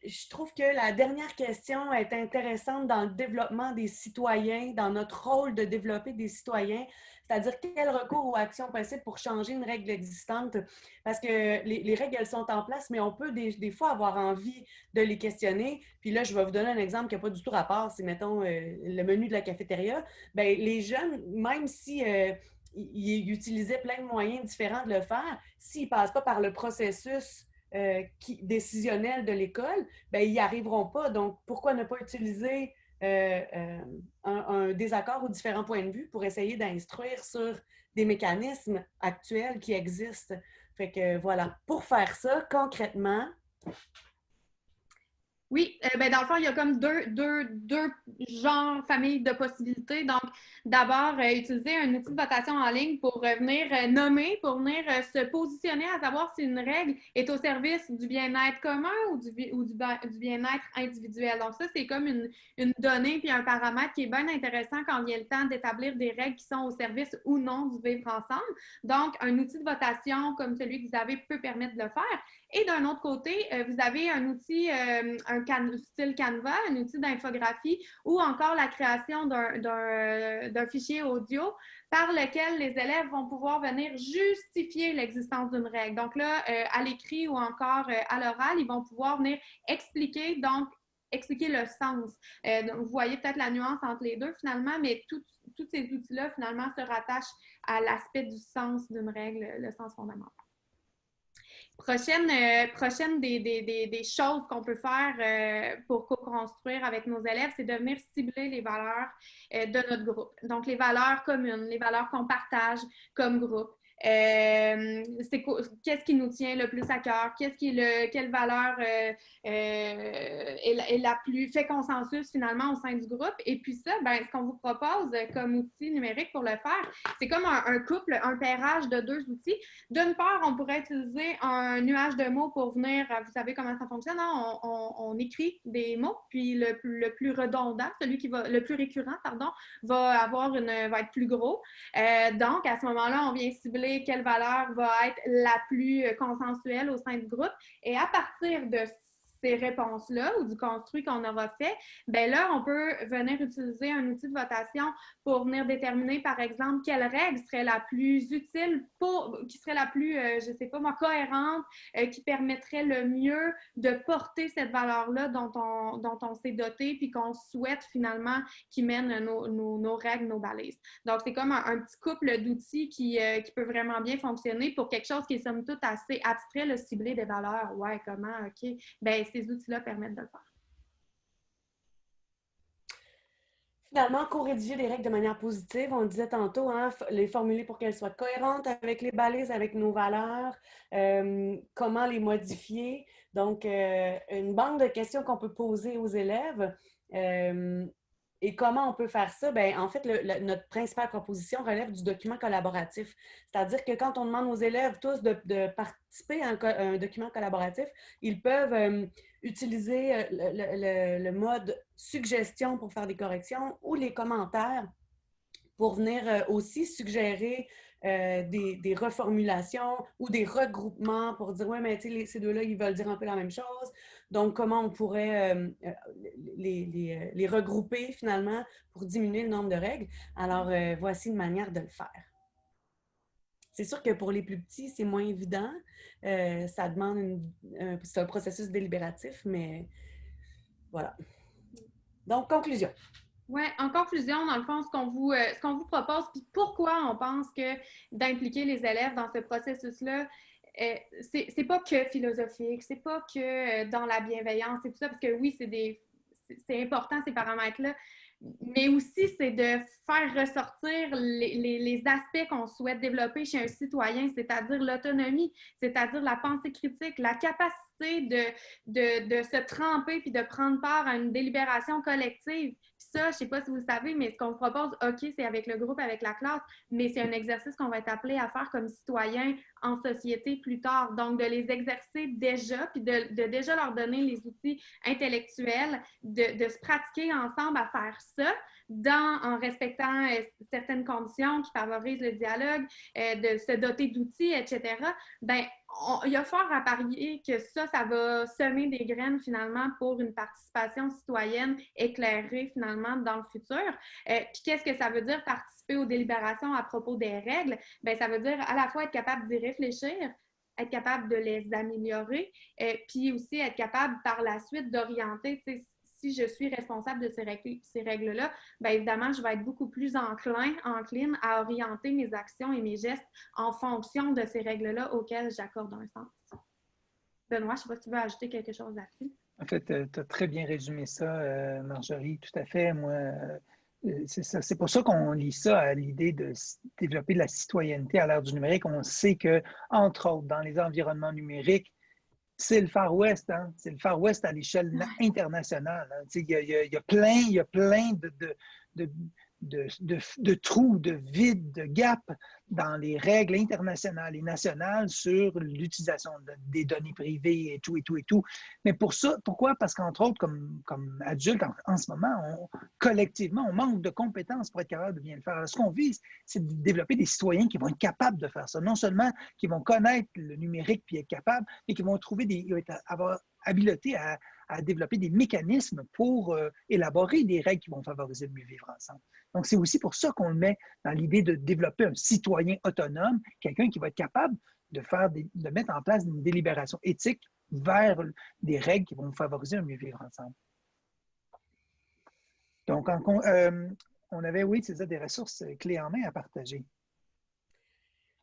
je trouve que la dernière question est intéressante dans le développement des citoyens, dans notre rôle de développer des citoyens. C'est-à-dire quel recours ou action possible pour changer une règle existante. Parce que les, règles, elles sont en place, mais on peut des, fois avoir envie de les questionner. Puis là, je vais vous donner un exemple qui n'a pas du tout rapport. C'est, mettons, euh, le menu de la cafétéria. Bien, les jeunes, même si... Euh, ils utilisaient plein de moyens différents de le faire. S'ils ne passent pas par le processus euh, décisionnel de l'école, ben, ils n'y arriveront pas. Donc, pourquoi ne pas utiliser euh, euh, un, désaccord ou différents points de vue pour essayer d'instruire sur des mécanismes actuels qui existent? Fait que voilà, pour faire ça, concrètement, oui, euh, ben dans le fond, il y a comme deux, deux, deux genres, familles de possibilités. Donc, d'abord, euh, utiliser un outil de votation en ligne pour venir euh, nommer, pour venir se positionner à savoir si une règle est au service du bien-être commun ou du, ou du, du bien-être individuel. Donc, ça, c'est comme une, une, donnée puis un paramètre qui est bien intéressant quand a le temps d'établir des règles qui sont au service ou non du vivre ensemble. Donc, un outil de votation comme celui que vous avez peut permettre de le faire. Et d'un autre côté, euh, vous avez un outil, euh, un style Canva, un outil d'infographie ou encore la création d'un fichier audio par lequel les élèves vont pouvoir venir justifier l'existence d'une règle. Donc là, euh, à l'écrit ou encore à l'oral, ils vont pouvoir venir expliquer, donc expliquer le sens. vous voyez peut-être la nuance entre les deux finalement, mais tous ces outils-là finalement se rattachent à l'aspect du sens d'une règle, le sens fondamental. Prochaine, euh, prochaine des, des, des, choses qu'on peut faire euh, pour co-construire avec nos élèves, c'est de venir cibler les valeurs euh, de notre groupe. Donc, les valeurs communes, les valeurs qu'on partage comme groupe. Euh, qu'est-ce qui nous tient le plus à cœur, qu'est-ce qui est le, quelle valeur euh, euh, est, la, plus fait consensus finalement au sein du groupe? Et puis ça, ben, ce qu'on vous propose comme outil numérique pour le faire, c'est comme un, couple, un pairage de deux outils. D'une part, on pourrait utiliser un nuage de mots pour venir, vous savez comment ça fonctionne, hein? on, écrit des mots, puis le, le, plus redondant, celui qui va, le plus récurrent, pardon, va avoir une, va être plus gros. donc à ce moment-là, on vient cibler quelle valeur va être la plus consensuelle au sein du groupe. Et à partir de réponses-là ou du construit qu'on aura fait, ben là, on peut venir utiliser un outil de votation pour venir déterminer, par exemple, quelle règle serait la plus utile pour, qui serait la plus, euh, je sais pas moi, cohérente, euh, qui permettrait le mieux de porter cette valeur-là dont on, dont on s'est doté, puis qu'on souhaite finalement qui mène nos, nos, règles, nos balises. Donc, c'est comme un, petit couple d'outils qui, euh, qui, peut vraiment bien fonctionner pour quelque chose qui est somme toute assez abstrait, le cibler des valeurs. Ouais, comment, OK. Ben, ces outils-là permettent de le faire. Finalement, co-rédiger des règles de manière positive, on disait tantôt, hein, les formuler pour qu'elles soient cohérentes avec les balises, avec nos valeurs, euh, comment les modifier. Donc, euh, une banque de questions qu'on peut poser aux élèves. Euh, et comment on peut faire ça? Bien, en fait, notre principale proposition relève du document collaboratif. C'est-à-dire que quand on demande aux élèves tous de, participer à un, document collaboratif, ils peuvent utiliser le, le, mode suggestion pour faire des corrections ou les commentaires pour venir aussi suggérer euh, des, reformulations ou des regroupements pour dire, ouais, mais ces deux-là, ils veulent dire un peu la même chose. Donc, comment on pourrait euh, euh, les, les, regrouper finalement pour diminuer le nombre de règles? Alors, voici une manière de le faire. C'est sûr que pour les plus petits, c'est moins évident. Ça demande c'est un processus délibératif, mais voilà. Donc, conclusion. Oui, en conclusion, dans le fond, ce qu'on vous, euh, qu'on vous propose, puis pourquoi on pense que d'impliquer les élèves dans ce processus-là, euh, c'est pas que philosophique, c'est pas que euh, dans la bienveillance et tout ça, parce que oui, c'est des c'est important ces paramètres-là, mais aussi c'est de faire ressortir les, les, les aspects qu'on souhaite développer chez un citoyen, c'est-à-dire l'autonomie, c'est-à-dire la pensée critique, la capacité de, de, de, se tremper puis de prendre part à une délibération collective ça, je sais pas si vous le savez, mais ce qu'on propose, OK, c'est avec le groupe, avec la classe, mais c'est un exercice qu'on va être appelé à faire comme citoyen en société plus tard. Donc, de les exercer déjà, puis de, déjà leur donner les outils intellectuels, de, de, se pratiquer ensemble à faire ça, en respectant euh, certaines conditions qui favorisent le dialogue, euh, de se doter d'outils, etc. Ben, il y a fort à parier que ça, ça va semer des graines finalement pour une participation citoyenne éclairée finalement dans le futur. Euh, puis qu'est-ce que ça veut dire participer aux délibérations à propos des règles? Bien, ça veut dire à la fois être capable d'y réfléchir, être capable de les améliorer, puis aussi être capable par la suite d'orienter je suis responsable de ces règles-là, bien évidemment, je vais être beaucoup plus enclin, encline à orienter mes actions et mes gestes en fonction de ces règles-là auxquelles j'accorde un sens. Benoît, je ne sais pas si tu veux ajouter quelque chose là-dessus. En fait, euh, tu as très bien résumé ça, euh, Marjorie, tout à fait. Moi, euh, c'est pour ça qu'on lit ça à l'idée de développer de la citoyenneté à l'ère du numérique. On sait que, entre autres, dans les environnements numériques, c'est le Far West, hein? c'est le Far West à l'échelle internationale. Hein? Il, y a, il, y a, plein, il y a plein de, de, de, de, trous, de vides, de gaps dans les règles internationales et nationales sur l'utilisation des données privées et tout, et tout, et tout. Mais pour ça, pourquoi? Parce qu'entre autres, comme, comme adulte, en, ce moment, collectivement, on manque de compétences pour être capable de bien le faire. ce qu'on vise, c'est de développer des citoyens qui vont être capables de faire ça. Non seulement qui vont connaître le numérique puis être capables, mais qui vont trouver des, avoir habileté à, à développer des mécanismes pour euh, élaborer des règles qui vont favoriser le mieux vivre ensemble. Donc, c'est aussi pour ça qu'on le met dans l'idée de développer un citoyen autonome, quelqu'un qui va être capable de, faire de mettre en place une délibération éthique vers des règles qui vont favoriser un mieux vivre ensemble. Donc, euh, on avait, oui, c'est ça, des ressources clés en main à partager.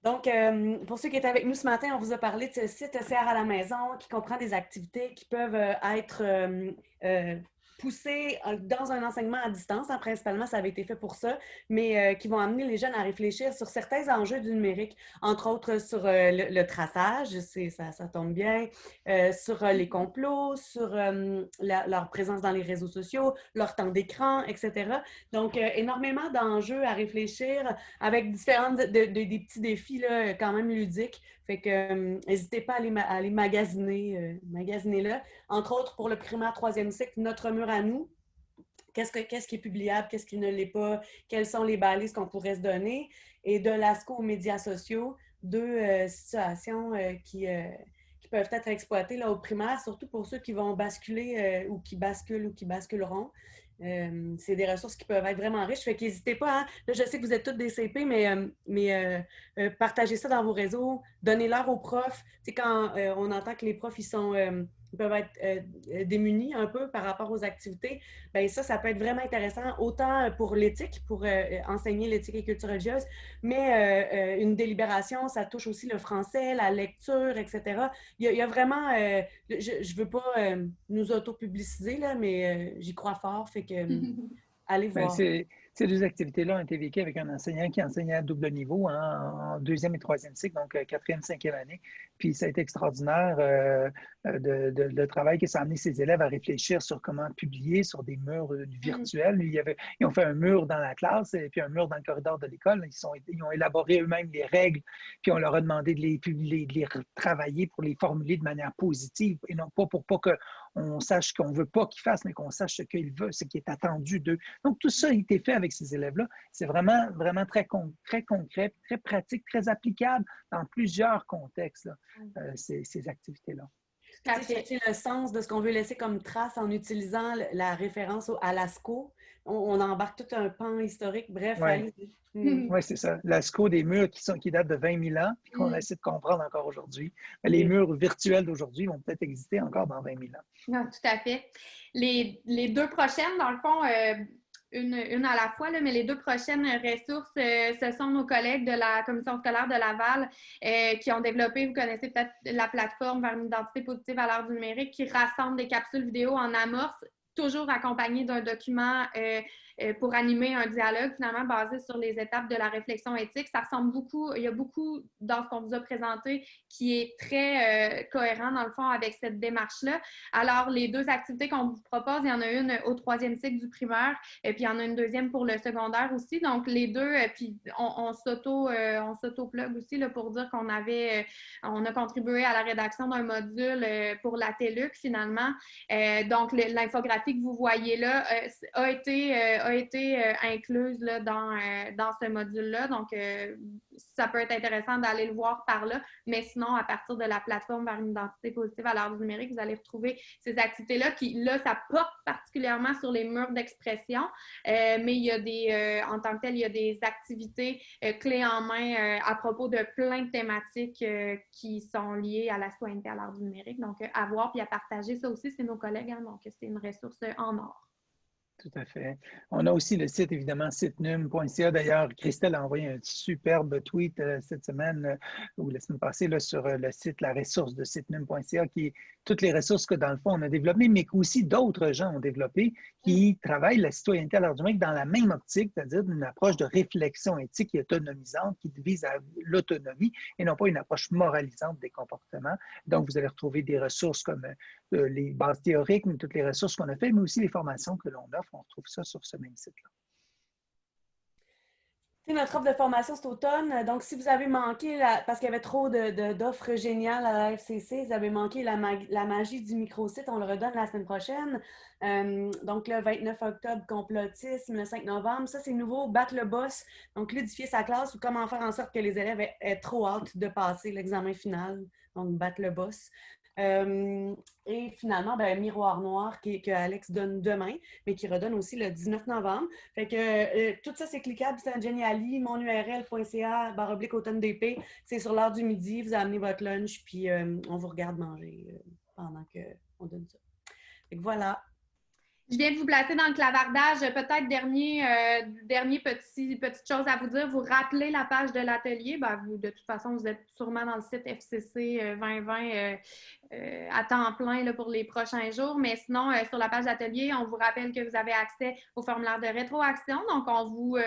Donc, euh, pour ceux qui étaient avec nous ce matin, on vous a parlé de ce site CR à la maison qui comprend des activités qui peuvent euh, être euh, poussés dans un enseignement à distance. Hein, principalement, ça avait été fait pour ça, mais euh, qui vont amener les jeunes à réfléchir sur certains enjeux du numérique, entre autres sur euh, le, traçage, ça, ça tombe bien, euh, sur les complots, sur leur présence dans les réseaux sociaux, leur temps d'écran, etc. Donc, énormément d'enjeux à réfléchir avec différents des petits défis là, quand même ludiques fait que euh, n'hésitez pas à aller, magasiner, euh, magasiner là. Entre autres, pour le primaire troisième cycle, notre mur à nous. Qu'est-ce, qui est publiable, qu'est-ce qui ne l'est pas, quelles sont les balises qu'on pourrait se donner. Et de l'ASCO aux médias sociaux, deux euh, situations qui, qui, peuvent être exploitées là, au primaire, surtout pour ceux qui vont basculer ou qui basculent ou qui basculeront. Euh, c'est des ressources qui peuvent être vraiment riches. Fait qu'hésitez pas. Hein. Là, je sais que vous êtes tous des CP, mais, euh, mais euh, partagez ça dans vos réseaux. Donnez-leur aux profs. C'est quand on entend que les profs, ils sont peuvent être euh, euh, démunis un peu par rapport aux activités, bien ça, ça peut être vraiment intéressant, autant pour l'éthique, pour euh, enseigner l'éthique et culture religieuse, mais une délibération, ça touche aussi le français, la lecture, etc. Il y a, vraiment, je ne veux pas nous auto-publiciser, là, mais j'y crois fort, fait que *laughs* allez ben, voir. Ces deux activités-là ont été vécues avec un enseignant qui enseignait à double niveau hein, en deuxième et troisième cycle, donc euh, quatrième, cinquième année. Puis ça a été extraordinaire euh, de, de, le travail que ça a amené ses élèves à réfléchir sur comment publier sur des murs euh, virtuels. Il y avait, ils ont fait un mur dans la classe et puis un mur dans le corridor de l'école. Ils, sont, ils ont élaboré eux-mêmes les règles, puis on leur a demandé de les, publier, de les travailler pour les formuler de manière positive et non pas pour pas qu'on sache qu'on ne veut pas qu'ils fassent, mais qu'on sache ce qu'ils veulent, ce qui est attendu d'eux. Donc, tout ça a été fait avec ces élèves-là. C'est vraiment, vraiment très, très concret, très pratique, très applicable dans plusieurs contextes, mm. euh, ces, ces activités-là. C'est le sens de ce qu'on veut laisser comme trace en utilisant la référence à l'ASCO. On, embarque tout un pan historique. Bref, oui, mm. *laughs* ouais, c'est ça. L'ASCO des murs qui, sont, qui datent de 20 000 ans, puis qu'on mm. essaie de comprendre encore aujourd'hui. Les murs virtuels d'aujourd'hui vont peut-être exister encore dans 20 000 ans. Non, tout à fait. Les, les deux prochaines, dans le fond, euh, une, à la fois, là, mais les deux prochaines ressources, euh, ce sont nos collègues de la commission scolaire de Laval euh, qui ont développé, vous connaissez peut-être la plateforme vers une identité positive à l'heure du numérique, qui rassemble des capsules vidéo en amorce, toujours accompagnées d'un document euh, pour animer un dialogue finalement basé sur les étapes de la réflexion éthique. Ça ressemble beaucoup, il y a beaucoup dans ce qu'on vous a présenté qui est très euh, cohérent dans le fond avec cette démarche-là. Alors, les deux activités qu'on vous propose, il y en a une au troisième cycle du primaire et puis il y en a une deuxième pour le secondaire aussi. Donc, les deux, euh, puis on, on s'auto-plug aussi là, pour dire qu'on avait, on a contribué à la rédaction d'un module pour la TELUC finalement. donc, l'infographie que vous voyez là a été a été euh, incluse là, dans, euh, dans ce module-là. Donc, euh, ça peut être intéressant d'aller le voir par là. Mais sinon, à partir de la plateforme vers une identité positive à l'heure du numérique, vous allez retrouver ces activités-là qui, là, ça porte particulièrement sur les murs d'expression. mais il y a des, en tant que tel, il y a des activités clés en main à propos de plein de thématiques qui sont liées à la citoyenneté à l'heure du numérique. Donc, à voir puis à partager ça aussi, c'est nos collègues. Hein, donc, c'est une ressource en or. Tout à fait. On a aussi le site, évidemment, sitenum.ca. D'ailleurs, Christelle a envoyé un superbe tweet euh, cette semaine euh, ou la semaine passée là, sur euh, le site, la ressource de sitenum.ca, qui est toutes les ressources que, dans le fond, on a développées, mais qu'aussi d'autres gens ont développées, qui mm. travaillent la citoyenneté à l'heure du dans la même optique, c'est-à-dire une approche de réflexion éthique et autonomisante qui vise à l'autonomie et non pas une approche moralisante des comportements. Donc, vous allez retrouver des ressources comme les bases théoriques, mais toutes les ressources qu'on a faites, mais aussi les formations que l'on offre on retrouve ça sur ce même site-là. Notre offre de formation cet automne, donc si vous avez manqué, parce qu'il y avait trop d'offres géniales à la FCC, vous avez manqué la, magie du micro-site, on le redonne la semaine prochaine. Euh, donc le 29 octobre, complotisme, le 5 novembre, ça c'est nouveau, battre le boss, donc ludifier sa classe ou comment faire en sorte que les élèves aient trop hâte de passer l'examen final, donc battre le boss. Euh, et finalement, ben, Miroir Noir que Alex donne demain, mais qui redonne aussi le 19 novembre. Fait que euh, tout ça, c'est cliquable. C'est un Geniali, monurl.ca, baroblique automne DP. C'est sur l'heure du midi. Vous amenez votre lunch, puis euh, on vous regarde manger pendant qu'on donne ça. Fait que voilà. Je viens de vous placer dans le clavardage. Peut-être dernier, dernier petit, petite chose à vous dire. Vous rappelez la page de l'atelier. Ben, de toute façon, vous êtes sûrement dans le site FCC 2020 euh, euh, à temps plein pour les prochains jours. Mais sinon, sur la page d'atelier, on vous rappelle que vous avez accès au formulaire de rétroaction. Donc, on vous,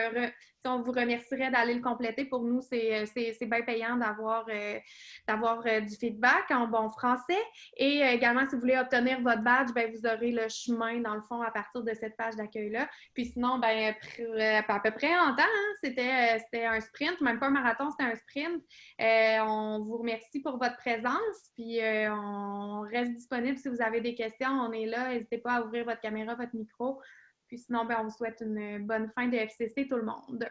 on vous remercierait d'aller le compléter. Pour nous, c'est bien payant d'avoir du feedback en bon français. Et également, si vous voulez obtenir votre badge, ben, vous aurez le chemin, dans le fond, à partir de cette page d'accueil-là. Puis sinon, ben, euh, à peu près en temps, hein, euh, c'était un sprint, même pas un marathon, c'était un sprint. Euh, on vous remercie pour votre présence, puis on reste disponible si vous avez des questions. On est là, n'hésitez pas à ouvrir votre caméra, votre micro. Puis sinon, ben, on vous souhaite une bonne fin de FCC tout le monde.